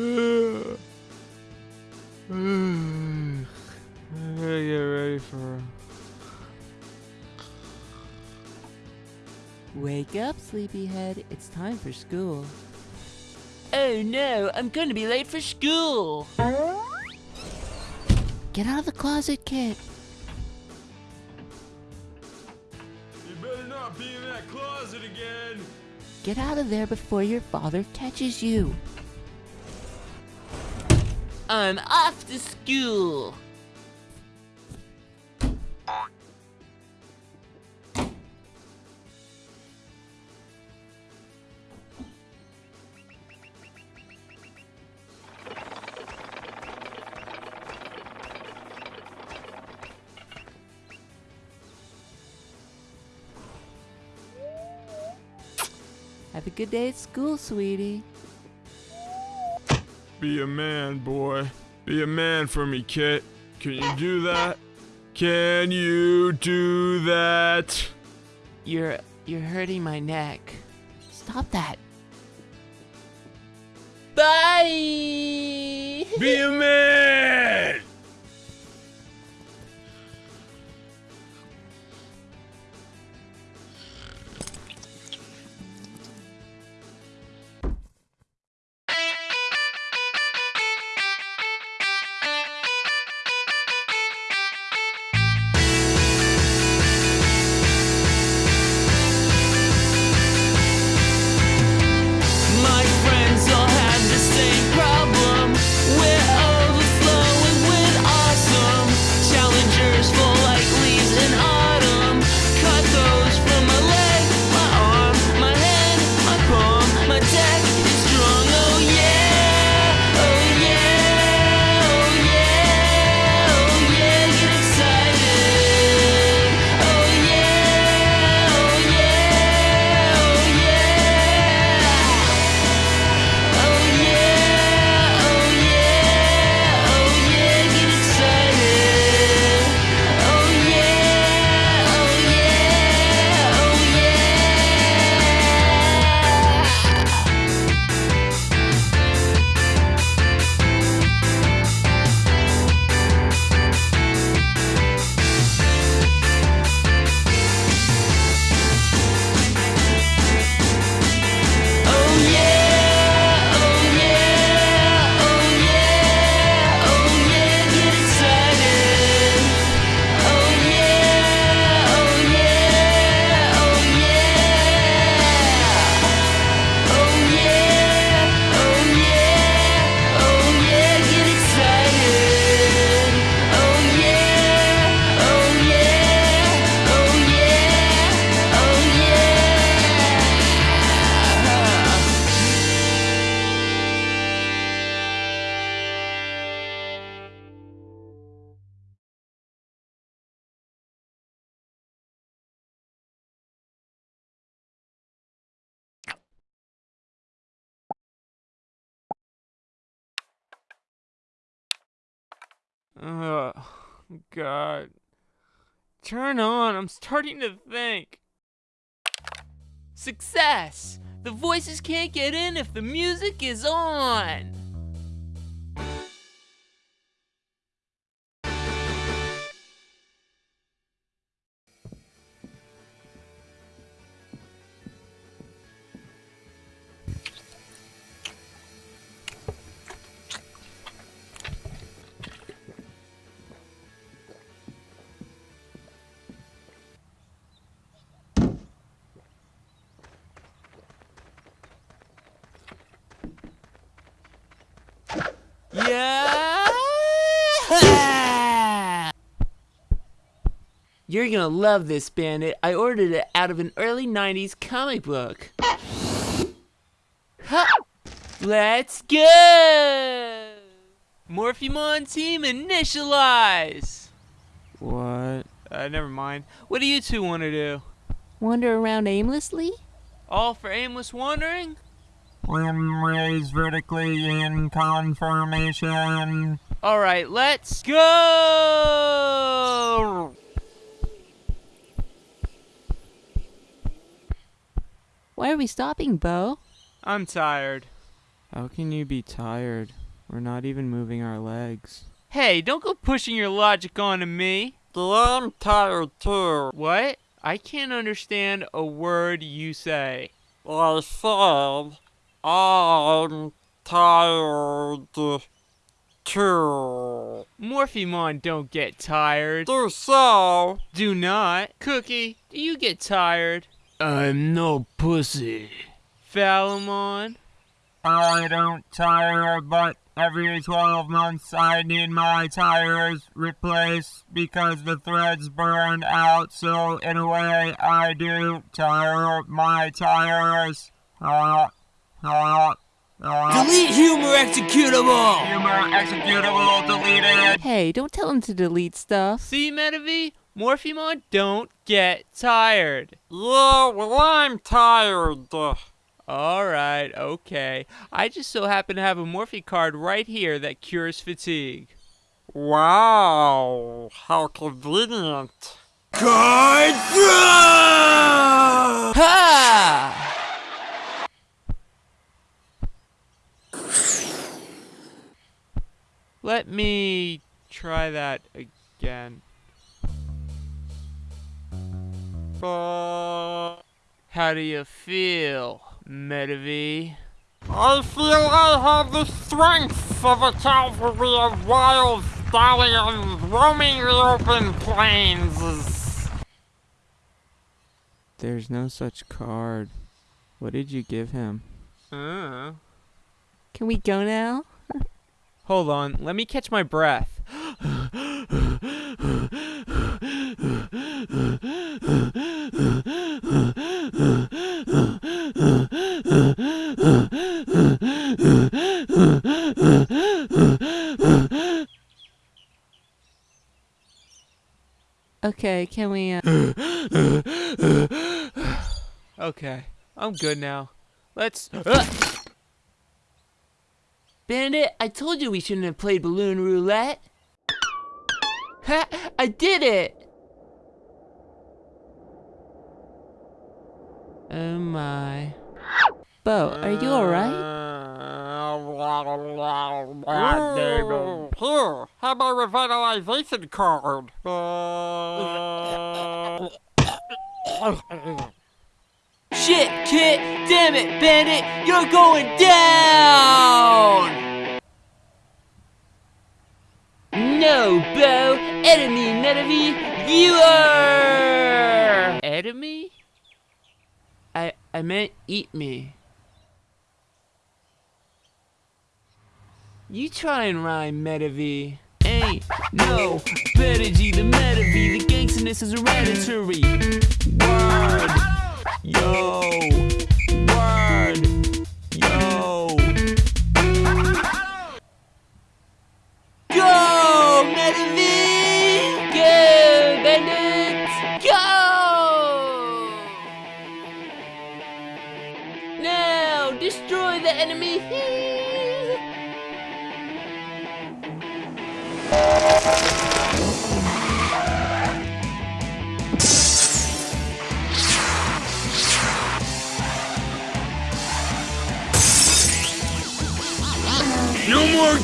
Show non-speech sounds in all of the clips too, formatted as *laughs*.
I gotta get ready for. Wake up, sleepyhead. It's time for school. Oh no, I'm gonna be late for school. Get out of the closet, kid. You better not be in that closet again. Get out of there before your father catches you. I'm off to school. Have a good day at school, sweetie. Be a man, boy. Be a man for me, Kit. Can you do that? Can you do that? You're you're hurting my neck. Stop that. Bye. Be a man! Oh, God. Turn on. I'm starting to think. Success! The voices can't get in if the music is on! You're gonna love this, Bandit. I ordered it out of an early 90s comic book. Ha! Let's go! Morphemon team initialize! What? Uh, never mind. What do you two want to do? Wander around aimlessly? All for aimless wandering? Limb raised vertically in conformation. Alright, let's go! Why are we stopping, Bo? I'm tired. How can you be tired? We're not even moving our legs. Hey, don't go pushing your logic onto me. I'm tired too. What? I can't understand a word you say. I said I'm tired too. Morphemon don't get tired. Do so. Do not. Cookie, do you get tired? I'm no pussy. Phalamon? I don't tire, but every 12 months I need my tires replaced because the threads burned out. So, in a way, I do tire my tires. Uh, uh, uh, Delete humor executable! humor executable deleted. Hey, don't tell him to delete stuff. See, Medivh? Morphemon don't get tired. Yeah, well, I'm tired. Alright, okay. I just so happen to have a Morphe card right here that cures fatigue. Wow, how convenient. Ha! Let me try that again. Uh, How do you feel, Medivh? I feel I have the strength of a cavalry of wild stallions roaming the open plains. There's no such card. What did you give him? Uh. Can we go now? *laughs* Hold on, let me catch my breath. Okay, can we, uh... Okay, I'm good now. Let's. Uh, Bandit, I told you we shouldn't have played balloon roulette. Ha! I did it! Oh my. Bo, are you alright? Here, have my revitalization card. *coughs* Shit, Kit! Damn it, Bandit! You're going down! No, Bo! Enemy, Medivh! You are! Enemy? I, I meant eat me. You try and rhyme, Medivh. Ain't no better G the Medivh. The gangsterness is hereditary. Word. Yo. Word. Yo. Go, Medivh! Go, bandits! Go! Now, destroy the enemy!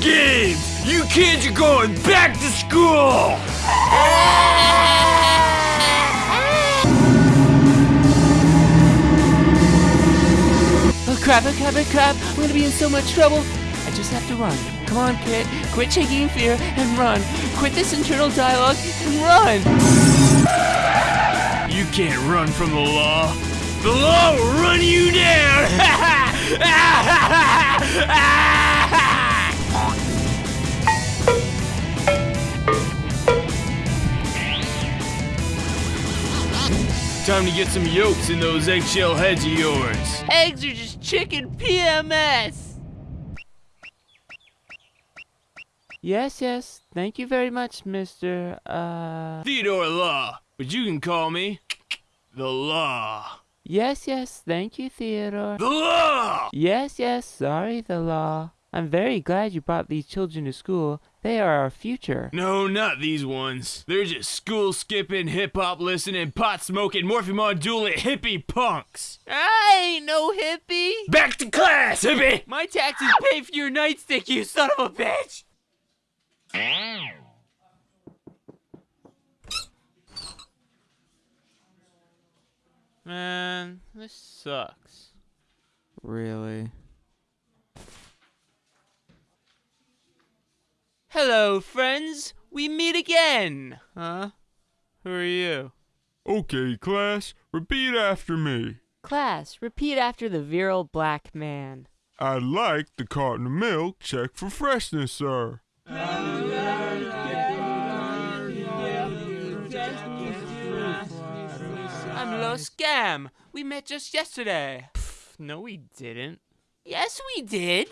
Games! You kids are going back to school! Oh crap, oh crap, oh crap! I'm gonna be in so much trouble! I just have to run. Come on, kid. Quit shaking in fear and run. Quit this internal dialogue and run! You can't run from the law. The law will run you down! *laughs* Time to get some yolks in those eggshell heads of yours. Eggs are just chicken PMS! Yes, yes. Thank you very much, Mr. Uh. Theodore Law, but you can call me the Law. Yes, yes. Thank you, Theodore. The Law! Yes, yes. Sorry, the law. I'm very glad you brought these children to school They are our future. No, not these ones. They're just school skipping, hip hop listening, pot smoking, Morphemon dueling hippie punks. I ain't no hippie. Back to class, hippie! My taxes pay for your nightstick, you son of a bitch. Man, this sucks. Really? Hello, friends. We meet again. Huh? Who are you? Okay, class, repeat after me. Class, repeat after the virile black man. I'd like the carton of milk check for freshness, sir. I'm Los Scam. We met just yesterday. Pff, no, we didn't. Yes, we did.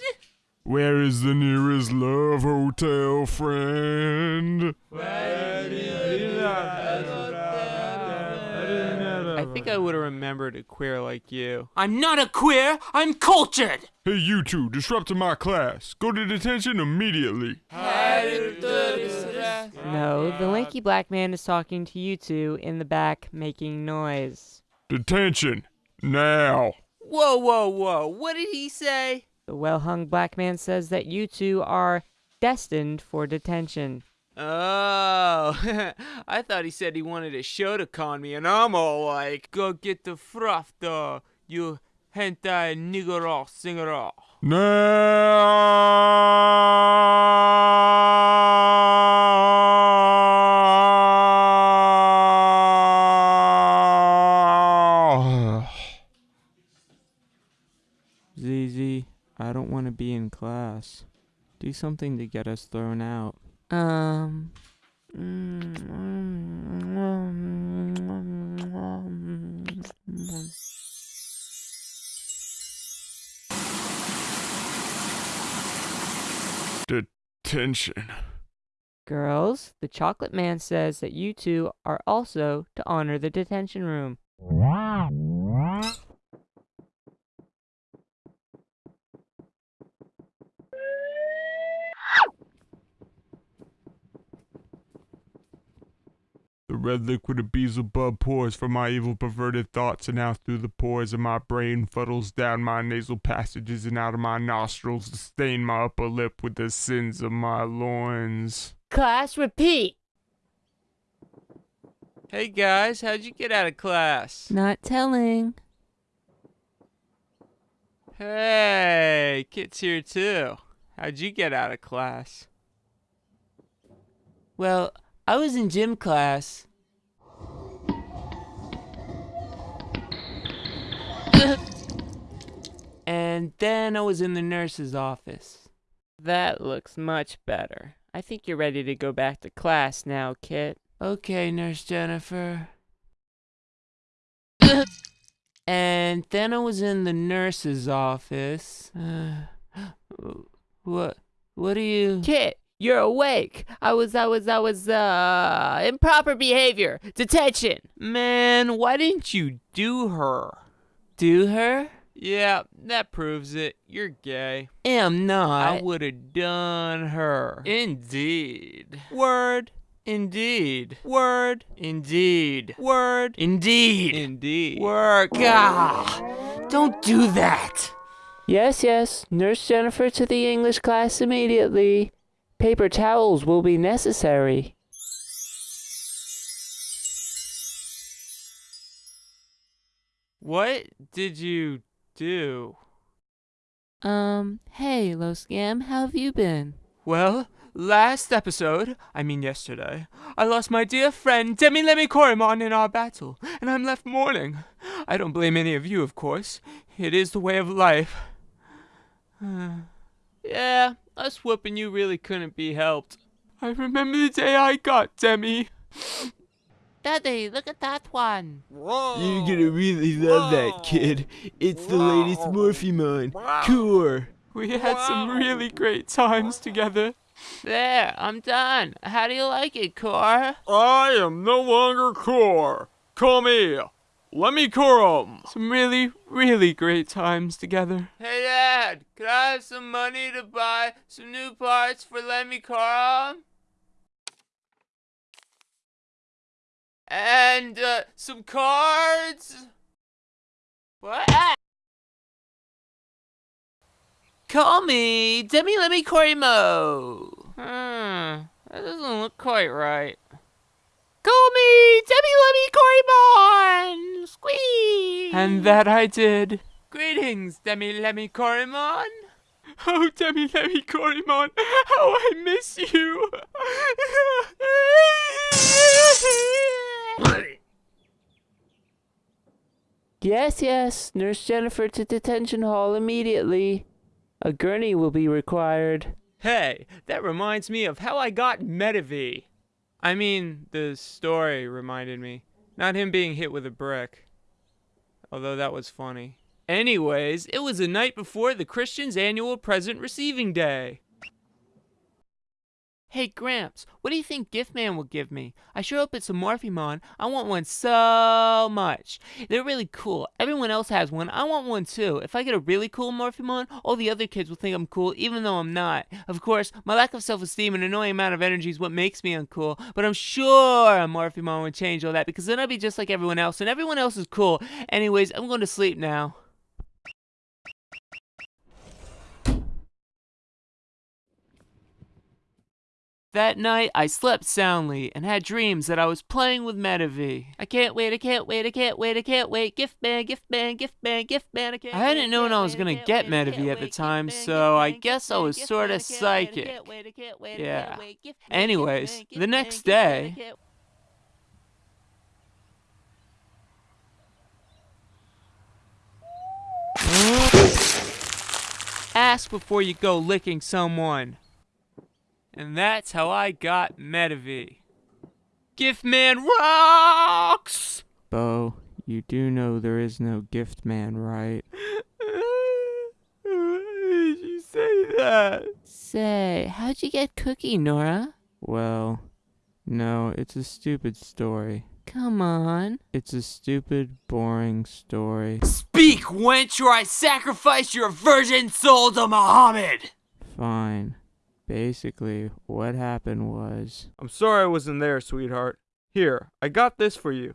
Where is the nearest love hotel, friend? I think I would have remembered a queer like you. I'm not a queer. I'm cultured. Hey, you two, disrupting my class. Go to detention immediately. No, the lanky black man is talking to you two in the back, making noise. Detention. Now. Whoa, whoa, whoa. What did he say? The well hung black man says that you two are destined for detention. Oh, *laughs* I thought he said he wanted a show to con me, and I'm all like, go get the fruff, you hentai nigger singer. Now. ZZ, I don't want to be in class. Do something to get us thrown out. Um. Detention. Girls, the chocolate man says that you two are also to honor the detention room. Red liquid of Beelzebub pours from my evil perverted thoughts and out through the pores of my brain, fuddles down my nasal passages and out of my nostrils to stain my upper lip with the sins of my loins. Class, repeat! Hey guys, how'd you get out of class? Not telling. Hey, Kit's here too. How'd you get out of class? Well, I was in gym class. *laughs* and then I was in the nurse's office. That looks much better. I think you're ready to go back to class now, Kit. Okay, Nurse Jennifer. *coughs* and then I was in the nurse's office. what? What are you? Kit, you're awake. I was, I was, I was, uh, improper behavior. Detention. Man, why didn't you do her? Do her? Yeah, that proves it. You're gay. Am not. I would have done her. Indeed. Word. Indeed. Word. Indeed. Word. Indeed. Indeed. Work. Ah, don't do that. Yes, yes. Nurse Jennifer to the English class immediately. Paper towels will be necessary. What did you do? Um, hey, Loscam, how have you been? Well, last episode, I mean yesterday, I lost my dear friend Demi Lemmy Korimon in our battle, and I'm left mourning. I don't blame any of you, of course. It is the way of life. *sighs* yeah, us whooping you really couldn't be helped. I remember the day I got Demi. Daddy, look at that one. You're gonna really love that kid. It's the latest Morphemon. Core. We had some really great times together. There, I'm done. How do you like it, Core? I am no longer core. Call me let me Corum. Some really, really great times together. Hey, Dad, could I have some money to buy some new parts for Lemmy Corum? And uh, some cards? What? Ah! Call me Demi Lemmy Corimo. Hmm, that doesn't look quite right. Call me Demi Lemmy Corrimon! Squeeze! And that I did. Greetings, Demi Lemmy Corrimon. Oh, Demi Lemmy Corimon, how I miss you. *laughs* Yes, yes. Nurse Jennifer to detention hall immediately. A gurney will be required. hey, that reminds me of how I got Medivh. I mean, the story reminded me. Not him being hit with a brick. Although that was funny. Anyways, it was the night before the Christian's annual present receiving day. Hey, Gramps, what do you think Gift Man will give me? I sure hope it's a Morphemon. I want one so much. They're really cool. Everyone else has one. I want one too. If I get a really cool Morphemon, all the other kids will think I'm cool, even though I'm not. Of course, my lack of self esteem and annoying amount of energy is what makes me uncool, but I'm sure a Morphemon would change all that because then I'd be just like everyone else, and everyone else is cool. Anyways, I'm going to sleep now. That night, I slept soundly and had dreams that I was playing with Medivh. I can't wait, I can't wait, I can't wait, I can't wait. Gift man, gift man, gift man, gift man, I can't I hadn't known I was gonna get Medivh at the time, so I guess I was sorta psychic. Yeah. Anyways, the next day, ask before you go licking someone. And that's how I got Medivh. Gift man rocks! Bo, you do know there is no gift man, right? Why *laughs* did you say that? Say, how'd you get Cookie, Nora? Well, no, it's a stupid story. Come on. It's a stupid, boring story. Speak, wench, or I sacrifice your virgin soul to Muhammad! Fine. Basically, what happened was, I'm sorry I wasn't there, sweetheart. Here, I got this for you.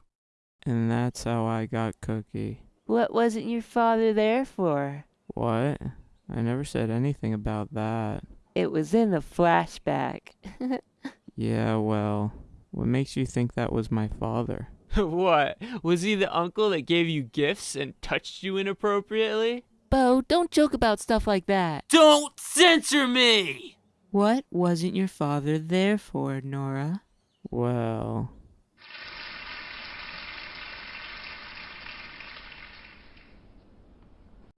and that's how I got Cookie. What wasn't your father there for? What? I never said anything about that. It was in the flashback. *laughs* Yeah, well, what makes you think that was my father? *laughs* what? Was he the uncle that gave you gifts and touched you inappropriately? Bo, don't joke about stuff like that. Don't censor me! What wasn't your father there for, Nora? Well,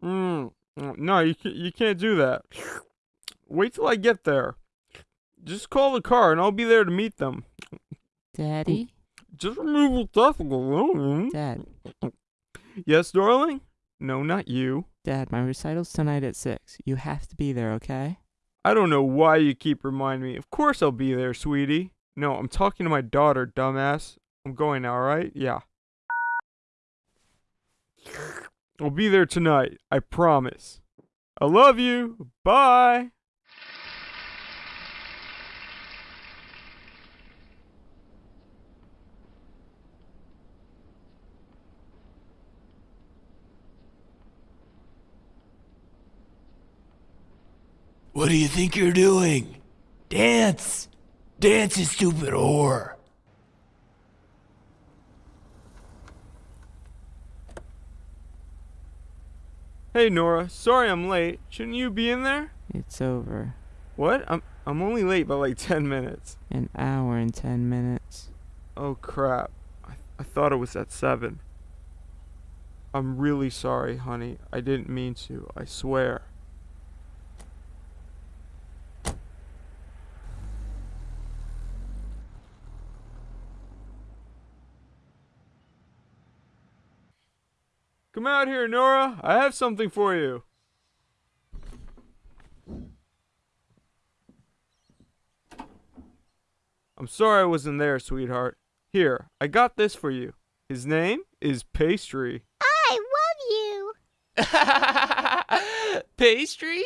Mm, no, you can't, you can't do that. Wait till I get there. Just call the car and I'll be there to meet them. Daddy? Just remove the testicle. Dad. Yes, darling? No, not you. Dad, my recital's tonight at 6. You have to be there, okay? I don't know why you keep reminding me. Of course I'll be there, sweetie. No, I'm talking to my daughter, dumbass. I'm going now? Yeah. I'll be there tonight. I promise. I love you. Bye. What do you think you're doing? Dance! Dance, you stupid whore! Hey, Nora. Sorry I'm late. Shouldn't you be in there? It's over. What? I'm I'm only late by like *laughs* 10 minutes. An hour and 10 minutes. Oh crap. I, I thought it was at 7. I'm really sorry, honey. I didn't mean to. I swear. Come out here, Nora. I have something for you. I'm sorry I wasn't there, sweetheart. Here, I got this for you. His name is pastry. I love you. *laughs* Pastry?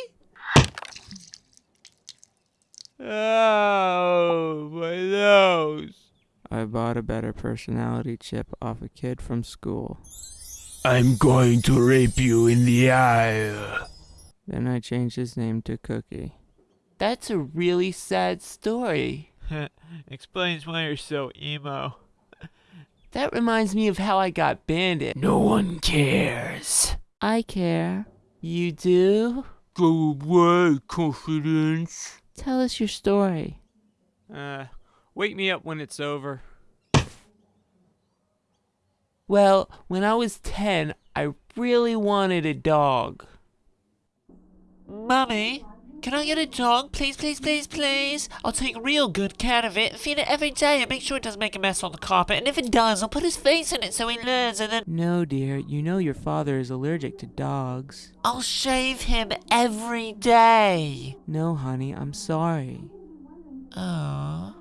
Oh, my nose. I bought a better personality chip off a kid from school. I'm going to rape you in the eye. Then I changed his name to Cookie. That's a really sad story. *laughs* Explains why you're so emo. That reminds me of how I got bandit. No one cares. I care. You do? Go away, confidence. Tell us your story. Uh, wake me up when it's over. Well, when I was 10, I really wanted a dog. Mummy, can I get a dog? Please, please, please, please. I'll take real good care of it. And feed it every day and make sure it doesn't make a mess on the carpet. And if it does, I'll put his face in it so he learns and then No, dear, you know your father is allergic to dogs. I'll shave him every day. No, honey, I'm sorry. Oh.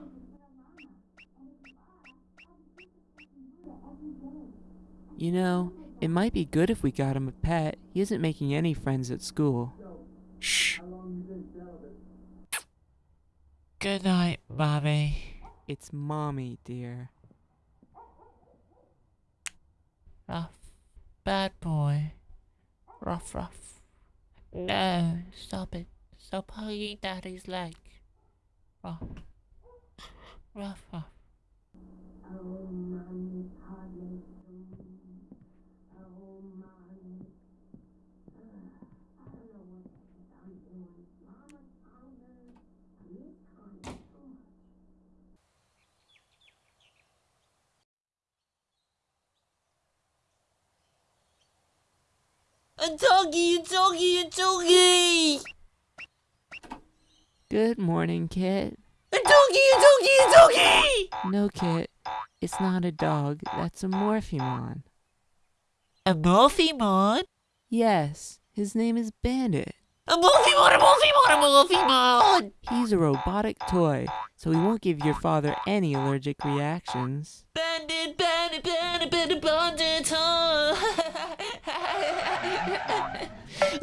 You know, it might be good if we got him a pet. He isn't making any friends at school. Shh. Good night, Mommy. It's mommy, dear. Rough. Bad boy. Rough, rough. No, stop it. Stop hugging Daddy's leg. Rough. Rough, rough. Doggy, a doggy, a doggy! Good morning, Kit. A doggy, a doggy, a doggy! No, Kit. It's not a dog. That's a Morphemon. A Morphemon? Yes, his name is Bandit. A Morphemon, a Morphemon, a Morphemon! He's a robotic toy, so he won't give your father any allergic reactions. Bandit, bandit, bandit, bandit, bandit, huh? *laughs*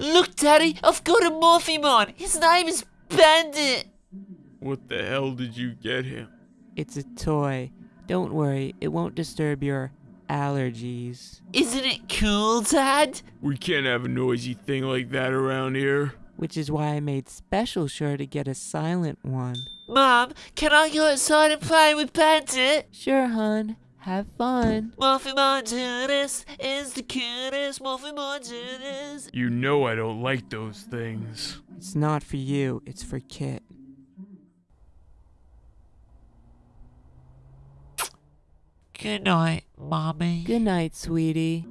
Look, Daddy, I've got a Morphemon. His name is Bandit. What the hell did you get him? It's a toy. Don't worry, it won't disturb your allergies. Isn't it cool, Dad? We can't have a noisy thing like that around here. Which is why I made special sure to get a silent one. Mom, can I go outside and play with Bandit? Sure, hun. Have fun. Morphemon Judas is the cutest. Morphemon Judas. You know I don't like those things. It's not for you, it's for Kit. Good night, Mommy. Good night, sweetie.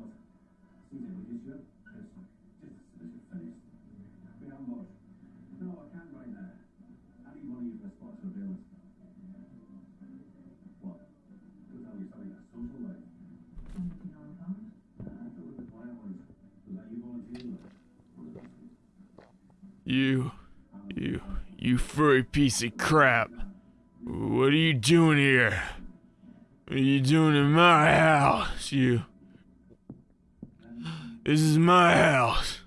You, you, you furry piece of crap. What are you doing here? What are you doing in my house, you? This is my house.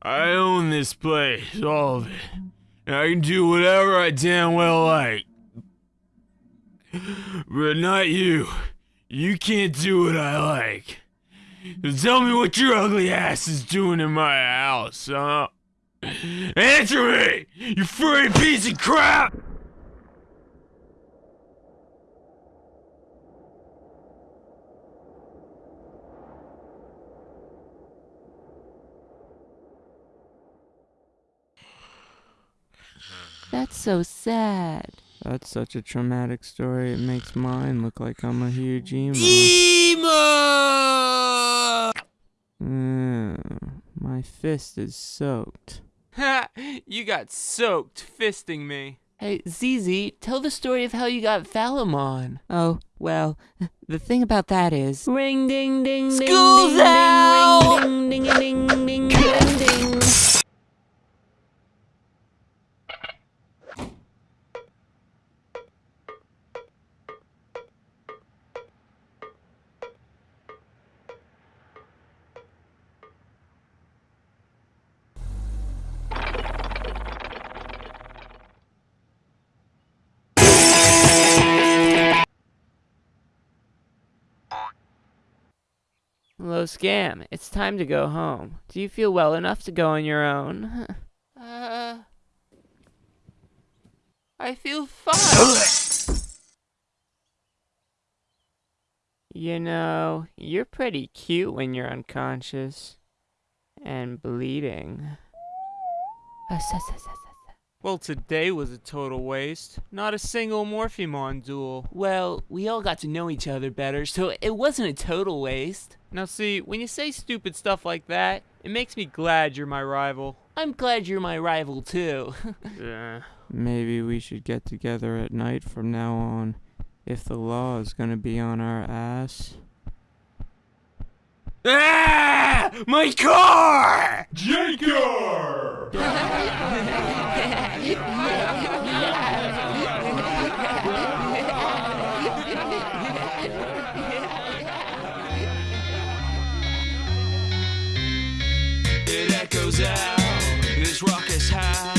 I own this place, all of it. And I can do whatever I damn well like. But not you. You can't do what I like. So tell me what your ugly ass is doing in my house, huh? Answer me! You furry piece of crap! That's so sad. That's such a traumatic story, it makes mine look like I'm a huge emo. Emo! Mm, my fist is soaked. Ha! You got soaked fisting me. Hey, ZZ, tell the story of how you got Phalamon. Oh, well, the thing about that is. Ring ding ding ding School's ding out! ding ding ding ding ding ding ding. Hello, Scam. It's time to go home. Do you feel well enough to go on your own? *laughs* Uh, I feel fine. You know, you're pretty cute when you're unconscious and bleeding. Well, today was a total waste. Not a single Morphemon duel. Well, we all got to know each other better, so it wasn't a total waste. Now, see, when you say stupid stuff like that, it makes me glad you're my rival. I'm glad you're my rival, too. *laughs* Yeah. Maybe we should get together at night from now on, if the law is gonna be on our ass. Ah! My car! Jaker! it echoes out, this raucous howl.